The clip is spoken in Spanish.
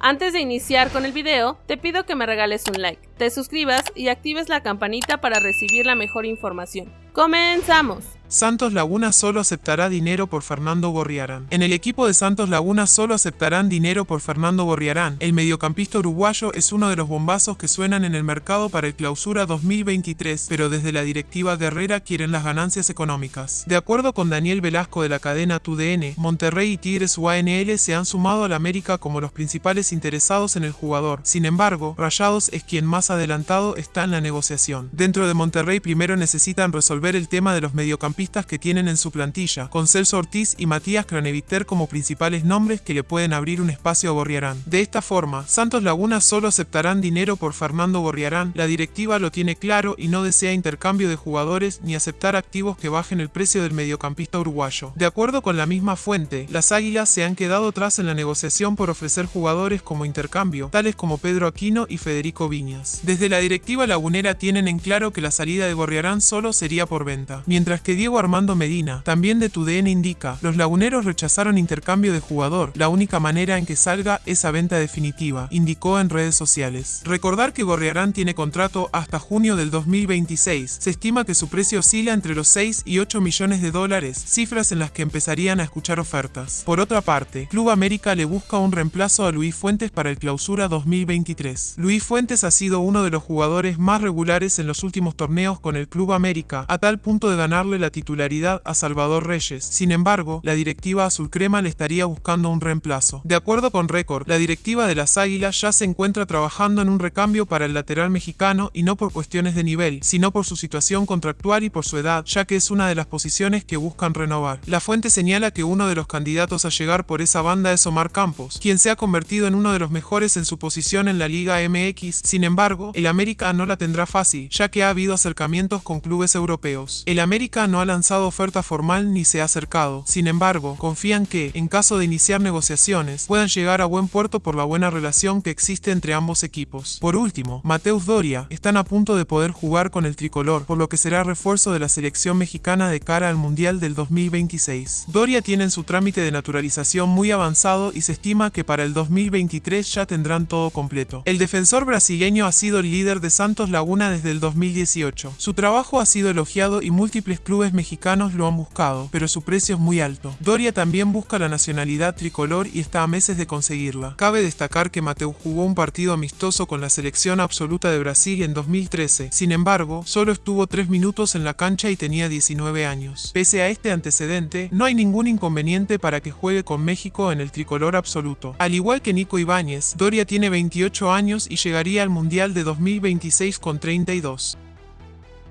Antes de iniciar con el video, te pido que me regales un like, te suscribas y actives la campanita para recibir la mejor información. ¡Comenzamos! Santos Laguna solo aceptará dinero por Fernando Gorriarán. En el equipo de Santos Laguna solo aceptarán dinero por Fernando Gorriarán. El mediocampista uruguayo es uno de los bombazos que suenan en el mercado para el clausura 2023, pero desde la directiva de Herrera quieren las ganancias económicas. De acuerdo con Daniel Velasco de la cadena TUDN, Monterrey y Tigres UANL se han sumado al América como los principales interesados en el jugador. Sin embargo, Rayados es quien más adelantado está en la negociación. Dentro de Monterrey primero necesitan resolver el tema de los mediocampistas que tienen en su plantilla, con Celso Ortiz y Matías Craneviter como principales nombres que le pueden abrir un espacio a Gorriarán. De esta forma, Santos Laguna solo aceptarán dinero por Fernando Gorriarán, la directiva lo tiene claro y no desea intercambio de jugadores ni aceptar activos que bajen el precio del mediocampista uruguayo. De acuerdo con la misma fuente, las Águilas se han quedado atrás en la negociación por ofrecer jugadores como intercambio, tales como Pedro Aquino y Federico Viñas. Desde la directiva lagunera tienen en claro que la salida de Gorriarán solo sería por venta, mientras que Diego Armando Medina, también de TUDN indica, los laguneros rechazaron intercambio de jugador, la única manera en que salga es a venta definitiva, indicó en redes sociales. Recordar que Gorriarán tiene contrato hasta junio del 2026, se estima que su precio oscila entre los 6 y 8 millones de dólares, cifras en las que empezarían a escuchar ofertas. Por otra parte, Club América le busca un reemplazo a Luis Fuentes para el clausura 2023. Luis Fuentes ha sido uno de los jugadores más regulares en los últimos torneos con el Club América, a tal punto de ganarle la titularidad a Salvador Reyes. Sin embargo, la directiva azul crema le estaría buscando un reemplazo. De acuerdo con Record, la directiva de las Águilas ya se encuentra trabajando en un recambio para el lateral mexicano y no por cuestiones de nivel, sino por su situación contractual y por su edad, ya que es una de las posiciones que buscan renovar. La fuente señala que uno de los candidatos a llegar por esa banda es Omar Campos, quien se ha convertido en uno de los mejores en su posición en la Liga MX. Sin embargo, el América no la tendrá fácil, ya que ha habido acercamientos con clubes europeos. El América no ha lanzado oferta formal ni se ha acercado. Sin embargo, confían que, en caso de iniciar negociaciones, puedan llegar a buen puerto por la buena relación que existe entre ambos equipos. Por último, Mateus Doria están a punto de poder jugar con el tricolor, por lo que será refuerzo de la selección mexicana de cara al Mundial del 2026. Doria tiene en su trámite de naturalización muy avanzado y se estima que para el 2023 ya tendrán todo completo. El defensor brasileño ha sido el líder de Santos Laguna desde el 2018. Su trabajo ha sido elogiado y múltiples clubes mexicanos lo han buscado, pero su precio es muy alto. Doria también busca la nacionalidad tricolor y está a meses de conseguirla. Cabe destacar que Mateu jugó un partido amistoso con la selección absoluta de Brasil en 2013, sin embargo, solo estuvo 3 minutos en la cancha y tenía 19 años. Pese a este antecedente, no hay ningún inconveniente para que juegue con México en el tricolor absoluto. Al igual que Nico Ibáñez, Doria tiene 28 años y llegaría al Mundial de 2026 con 32.